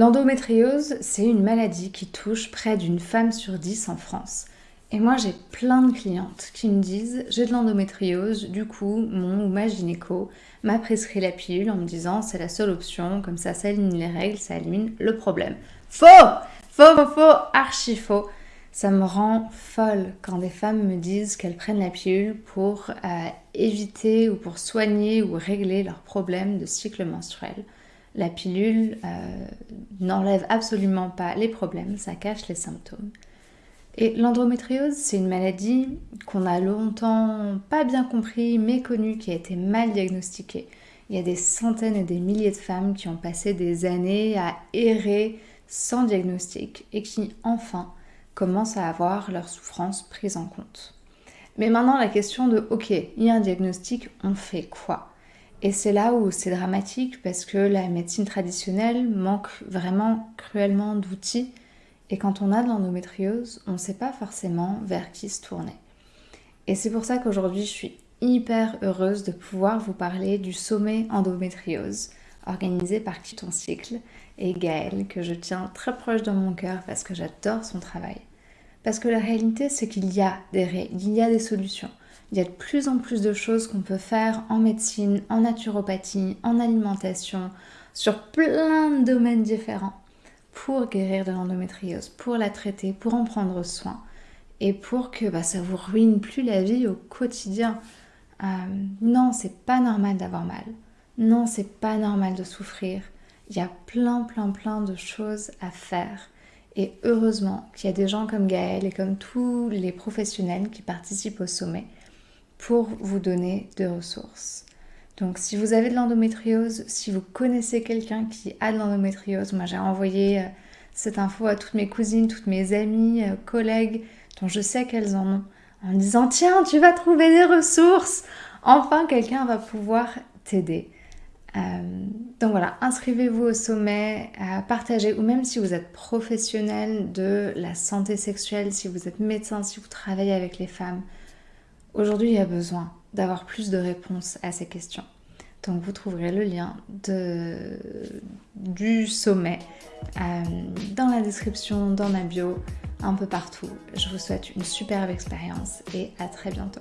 L'endométriose, c'est une maladie qui touche près d'une femme sur dix en France. Et moi, j'ai plein de clientes qui me disent j'ai de l'endométriose, du coup, mon ou ma gynéco m'a prescrit la pilule en me disant c'est la seule option, comme ça, ça élimine les règles, ça élimine le problème. Faux Faux, faux, faux, archi faux. Ça me rend folle quand des femmes me disent qu'elles prennent la pilule pour euh, éviter ou pour soigner ou régler leurs problèmes de cycle menstruel. La pilule euh, n'enlève absolument pas les problèmes, ça cache les symptômes. Et l'endométriose, c'est une maladie qu'on a longtemps pas bien compris, méconnue, qui a été mal diagnostiquée. Il y a des centaines et des milliers de femmes qui ont passé des années à errer sans diagnostic et qui enfin commencent à avoir leur souffrance prise en compte. Mais maintenant la question de ok, il y a un diagnostic, on fait quoi? Et c'est là où c'est dramatique parce que la médecine traditionnelle manque vraiment cruellement d'outils. Et quand on a de l'endométriose, on ne sait pas forcément vers qui se tourner. Et c'est pour ça qu'aujourd'hui, je suis hyper heureuse de pouvoir vous parler du sommet endométriose organisé par Qui cycle et Gaëlle, que je tiens très proche dans mon cœur parce que j'adore son travail. Parce que la réalité, c'est qu'il y a des il y a des solutions. Il y a de plus en plus de choses qu'on peut faire en médecine, en naturopathie, en alimentation, sur plein de domaines différents pour guérir de l'endométriose, pour la traiter, pour en prendre soin et pour que bah, ça vous ruine plus la vie au quotidien. Euh, non, c'est pas normal d'avoir mal. Non, c'est pas normal de souffrir. Il y a plein, plein, plein de choses à faire. Et heureusement qu'il y a des gens comme Gaël et comme tous les professionnels qui participent au sommet pour vous donner des ressources. Donc si vous avez de l'endométriose, si vous connaissez quelqu'un qui a de l'endométriose, moi j'ai envoyé euh, cette info à toutes mes cousines, toutes mes amies, euh, collègues, dont je sais qu'elles en ont, en disant tiens, tu vas trouver des ressources. Enfin, quelqu'un va pouvoir t'aider. Euh, donc voilà, inscrivez-vous au sommet, partagez, ou même si vous êtes professionnel de la santé sexuelle, si vous êtes médecin, si vous travaillez avec les femmes, Aujourd'hui, il y a besoin d'avoir plus de réponses à ces questions. Donc vous trouverez le lien du sommet euh, dans la description, dans ma bio, un peu partout. Je vous souhaite une superbe expérience et à très bientôt.